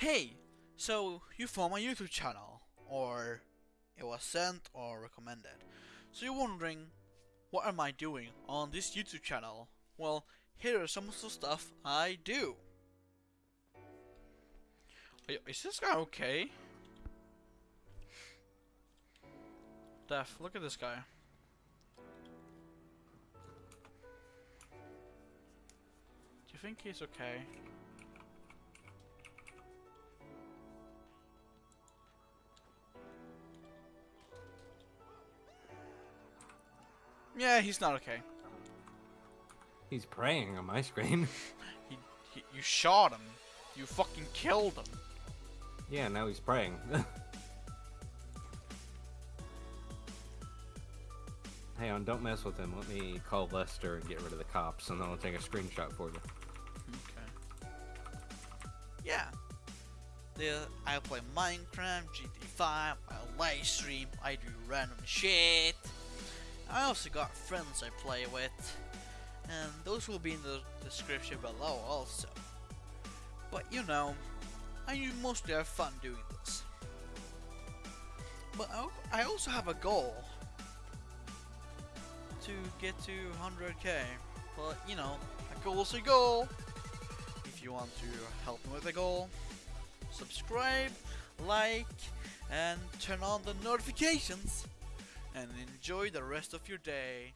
Hey, so you found my YouTube channel, or it was sent or recommended. So you're wondering, what am I doing on this YouTube channel? Well, here are some of the stuff I do. Is this guy okay? Def, look at this guy. Do you think he's okay? Yeah, he's not okay. He's praying on my screen. he, he, you shot him. You fucking killed him. Yeah, now he's praying. Hang on, don't mess with him. Let me call Lester and get rid of the cops, and then I'll take a screenshot for you. Okay. Yeah. The, I play Minecraft, GTA5, I live stream, I do random shit. I also got friends I play with, and those will be in the description below also. But you know, I mostly have fun doing this. But I also have a goal to get to 100k. But you know, a goal's a goal. If you want to help me with the goal, subscribe, like, and turn on the notifications and enjoy the rest of your day.